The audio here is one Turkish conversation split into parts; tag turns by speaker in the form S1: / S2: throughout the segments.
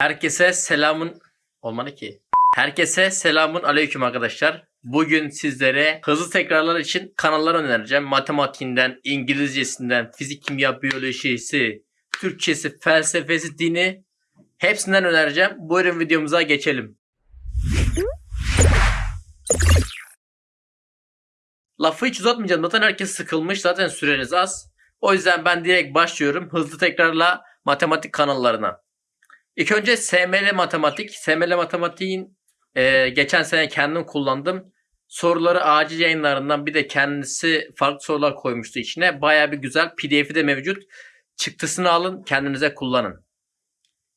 S1: Herkese selamın olmalı ki. Herkese selamun aleyküm arkadaşlar. Bugün sizlere hızlı tekrarlar için kanallar önereceğim. Matematiğinden, İngilizcesinden, fizik, kimya, biyolojisi, Türkçesi, felsefesi, dini hepsinden önereceğim. Buyurun videomuza geçelim. Lafı hiç uzatmayacağım. Zaten herkes sıkılmış. Zaten süreniz az. O yüzden ben direkt başlıyorum. Hızlı tekrarla matematik kanallarına. İlk önce SML Matematik. SML Matematiğin e, geçen sene kendim kullandım. Soruları acil yayınlarından bir de kendisi farklı sorular koymuştu içine. Baya bir güzel. PDF'i de mevcut. Çıktısını alın kendinize kullanın.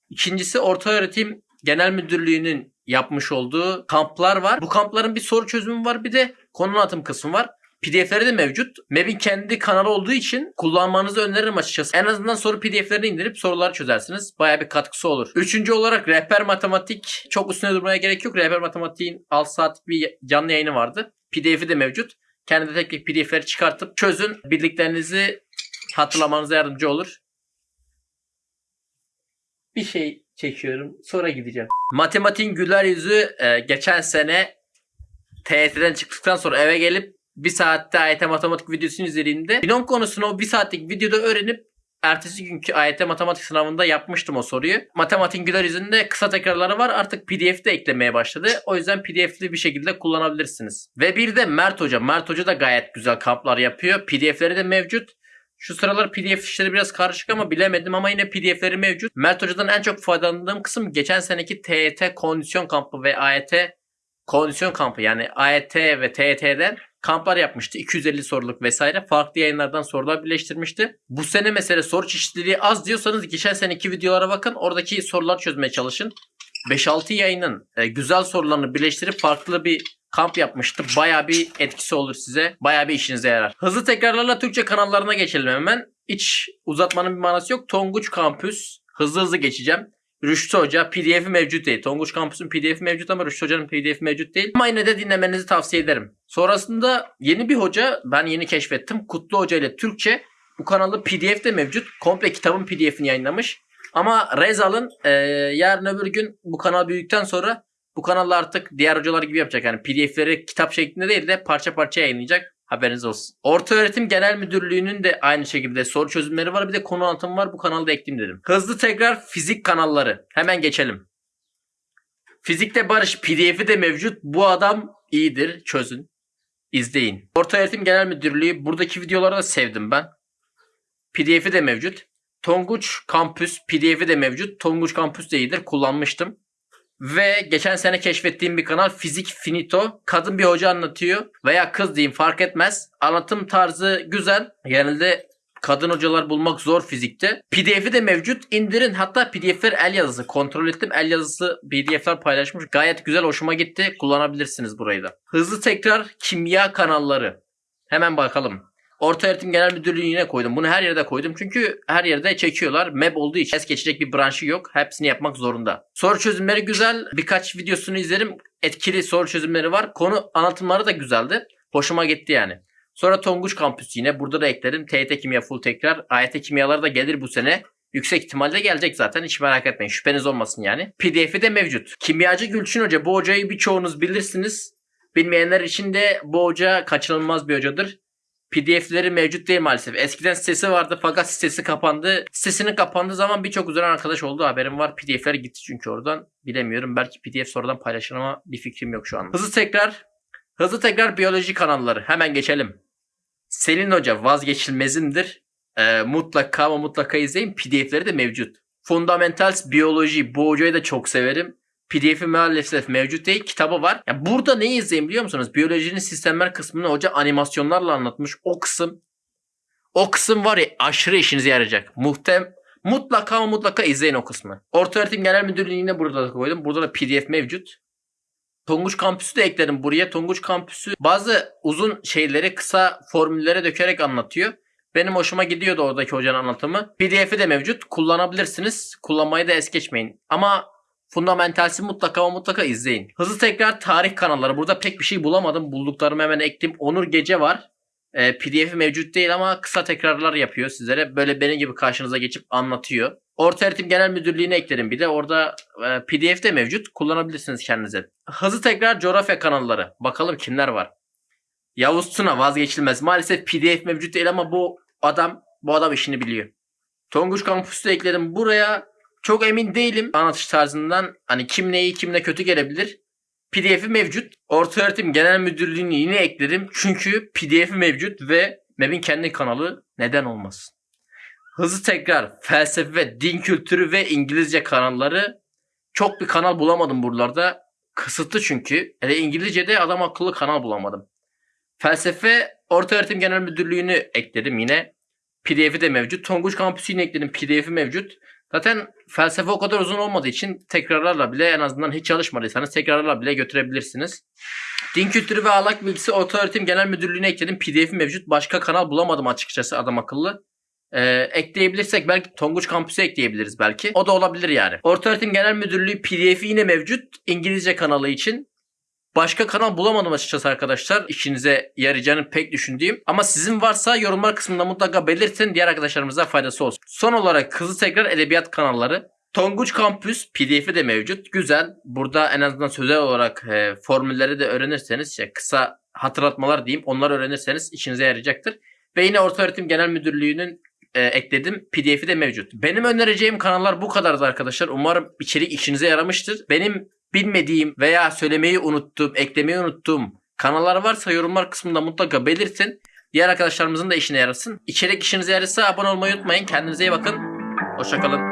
S1: İkincisi Orta Öğretim Genel Müdürlüğü'nün yapmış olduğu kamplar var. Bu kampların bir soru çözümü var bir de konu anlatım kısmı var. PDF'leri de mevcut. MEB'in kendi kanalı olduğu için kullanmanızı öneririm açıkçası. En azından soru PDF'lerini indirip soruları çözersiniz. Baya bir katkısı olur. Üçüncü olarak Rehber Matematik. Çok üstüne durmaya gerek yok. Rehber Matematik'in 6 saat bir canlı yayını vardı. PDF'i de mevcut. Kendi tek tek PDF'leri çıkartıp çözün. Bildiklerinizi hatırlamanıza yardımcı olur. Bir şey çekiyorum. Sonra gideceğim. Matematiğin güler yüzü e, geçen sene TYT'den çıktıktan sonra eve gelip bir saatte AYT matematik videosunu izlediğimde binom konusunu o bir saatlik videoda öğrenip ertesi günkü AYT matematik sınavında yapmıştım o soruyu. Matematiğin güler yüzünde kısa tekrarları var artık PDF'de eklemeye başladı. O yüzden PDF'li bir şekilde kullanabilirsiniz. Ve bir de Mert Hoca. Mert Hoca da gayet güzel kamplar yapıyor. PDF'leri de mevcut. Şu sıralar PDF işleri biraz karışık ama bilemedim ama yine PDF'leri mevcut. Mert Hoca'dan en çok faydalandığım kısım geçen seneki TYT kondisyon kampı ve AYT kondisyon kampı yani AYT ve TYT'den kamplar yapmıştı. 250 soruluk vesaire. Farklı yayınlardan sorular birleştirmişti. Bu sene mesela soru çeşitliliği az diyorsanız geçen seneki videolara bakın. Oradaki sorular çözmeye çalışın. 5-6 yayının e, güzel sorularını birleştirip farklı bir kamp yapmıştı. Baya bir etkisi olur size. Baya bir işinize yarar. Hızlı tekrarlarla Türkçe kanallarına geçelim hemen. Hiç uzatmanın bir manası yok. Tonguç Kampüs. Hızlı hızlı geçeceğim. Rüştü Hoca pdf'i mevcut değil. Tonguç Kampüs'ün pdf'i mevcut ama Rüştü Hoca'nın pdf'i mevcut değil. Ama yine de dinlemenizi tavsiye ederim. Sonrasında yeni bir hoca ben yeni keşfettim. Kutlu Hoca ile Türkçe. Bu kanalı pdf de mevcut. Komple kitabın pdf'ini yayınlamış. Ama Rezal'ın e, yarın öbür gün bu kanal büyüdükten sonra bu kanalda artık diğer hocalar gibi yapacak. Yani pdf'leri kitap şeklinde değil de parça parça yayınlayacak. Haberiniz olsun. Orta Öğretim Genel Müdürlüğü'nün de aynı şekilde soru çözümleri var. Bir de konu anlatımı var. Bu kanalda ekleyeyim dedim. Hızlı tekrar fizik kanalları. Hemen geçelim. Fizikte Barış pdf'i de mevcut. Bu adam iyidir. Çözün. İzleyin. Orta Öğretim Genel Müdürlüğü. Buradaki videoları da sevdim ben. pdf'i de mevcut. Tonguç Kampüs pdf'i de mevcut. Tonguç Kampüs de iyidir. Kullanmıştım. Ve geçen sene keşfettiğim bir kanal Fizik Finito. Kadın bir hoca anlatıyor veya kız diyeyim fark etmez. Anlatım tarzı güzel. Genelde kadın hocalar bulmak zor fizikte. PDF'i de mevcut. İndirin. Hatta PDF'ler el yazısı. Kontrol ettim. El yazısı PDF'ler paylaşmış. Gayet güzel. Hoşuma gitti. Kullanabilirsiniz burayı da. Hızlı tekrar kimya kanalları. Hemen bakalım. Orta Öğretim Genel Müdürlüğü'ne koydum. Bunu her yerde koydum. Çünkü her yerde çekiyorlar. MEB olduğu için es geçecek bir branşı yok. Hepsini yapmak zorunda. Soru çözümleri güzel. Birkaç videosunu izlerim. Etkili soru çözümleri var. Konu anlatımları da güzeldi. Hoşuma gitti yani. Sonra Tonguç Kampüsü yine. Burada da ekledim. TYT Kimya full tekrar. AYT Kimyalar da gelir bu sene. Yüksek ihtimalle gelecek zaten. Hiç merak etmeyin. Şüpheniz olmasın yani. PDF'i de mevcut. Kimyacı Gülçin Hoca. Bu hocayı birçoğunuz bilirsiniz. Bilmeyenler için de bu hoca kaçınılmaz bir hocadır. PDF'leri mevcut değil maalesef. Eskiden sitesi vardı fakat sitesi kapandı. Sitesinin kapandığı zaman birçok uzanan arkadaş oldu. Haberim var. PDF'ler gitti çünkü oradan. Bilemiyorum. Belki PDF sonradan paylaşır ama bir fikrim yok şu an. Hızlı tekrar. Hızlı tekrar biyoloji kanalları. Hemen geçelim. Selin Hoca vazgeçilmezimdir. Ee, mutlaka ama mutlaka izleyin. PDF'leri de mevcut. Fundamentals Biyoloji. Bu hocayı da çok severim. PDF'i maalesef mevcut değil. Kitabı var. Ya burada ne izleyin biliyor musunuz? Biyolojinin sistemler kısmını hoca animasyonlarla anlatmış. O kısım o kısım var ya aşırı işinize yarayacak. Muhtem mutlaka mutlaka izleyin o kısmı. Orta Öğretim Genel Müdürlüğü'ne burada da koydum. Burada da PDF mevcut. Tonguç Kampüsü de ekledim buraya. Tonguç Kampüsü bazı uzun şeyleri kısa formüllere dökerek anlatıyor. Benim hoşuma gidiyordu oradaki hocanın anlatımı. PDF'i de mevcut. Kullanabilirsiniz. Kullanmayı da es geçmeyin. Ama Fundamentals'i mutlaka ama mutlaka izleyin. Hızlı tekrar tarih kanalları. Burada pek bir şey bulamadım. Bulduklarımı hemen ekledim. Onur Gece var. E, PDF mevcut değil ama kısa tekrarlar yapıyor sizlere. Böyle benim gibi karşınıza geçip anlatıyor. Orta Öğretim Genel Müdürlüğü'ne ekledim bir de. Orada e, PDF de mevcut. Kullanabilirsiniz kendinize. Hızlı tekrar coğrafya kanalları. Bakalım kimler var. Yavuz Tuna vazgeçilmez. Maalesef PDF mevcut değil ama bu adam bu adam işini biliyor. Tonguç Kampüs'ü ekledim buraya. Çok emin değilim anlatış tarzından. Hani kim neyi kim ne kötü gelebilir. PDF'i mevcut. Ortaöğretim Genel Müdürlüğü'nü yine ekledim. Çünkü PDF'i mevcut ve MEB'in kendi kanalı neden olmasın. Hızlı tekrar felsefe, din kültürü ve İngilizce kanalları çok bir kanal bulamadım buralarda. Kısıtlı çünkü. Hele İngilizce'de adam akıllı kanal bulamadım. Felsefe Ortaöğretim Genel Müdürlüğü'nü ekledim yine. PDF'i de mevcut. Tonguç Kampüsü'nü ekledim. PDF'i mevcut. Zaten felsefe o kadar uzun olmadığı için tekrarlarla bile en azından hiç çalışmadıysanız tekrarlarla bile götürebilirsiniz. Din kültürü ve ahlak bilgisi Ortaöğretim Genel Müdürlüğü'ne ekledim. PDF'i mevcut. Başka kanal bulamadım açıkçası adam akıllı. Ee, ekleyebilirsek belki Tonguç Kampüsü ekleyebiliriz belki. O da olabilir yani. Ortaöğretim Genel Müdürlüğü PDF'i yine mevcut. İngilizce kanalı için. Başka kanal bulamadım açıkçası arkadaşlar. İşinize yarayacağını pek düşündüğüm. Ama sizin varsa yorumlar kısmında mutlaka belirtin. Diğer arkadaşlarımıza faydası olsun. Son olarak hızlı tekrar edebiyat kanalları. Tonguç Kampüs PDF'i de mevcut. Güzel. Burada en azından sözel olarak e, formülleri de öğrenirseniz işte kısa hatırlatmalar diyeyim. Onları öğrenirseniz işinize yarayacaktır. Ve yine Ortaöğretim Genel Müdürlüğü'nün e, ekledim. PDF'i de mevcut. Benim önereceğim kanallar bu kadardı arkadaşlar. Umarım içerik işinize yaramıştır. Benim bilmediğim veya söylemeyi unuttuğum, eklemeyi unuttuğum kanallar varsa yorumlar kısmında mutlaka belirtin. Diğer arkadaşlarımızın da işine yarasın. İçerik işinize yararsa abone olmayı unutmayın. Kendinize iyi bakın. Hoşçakalın.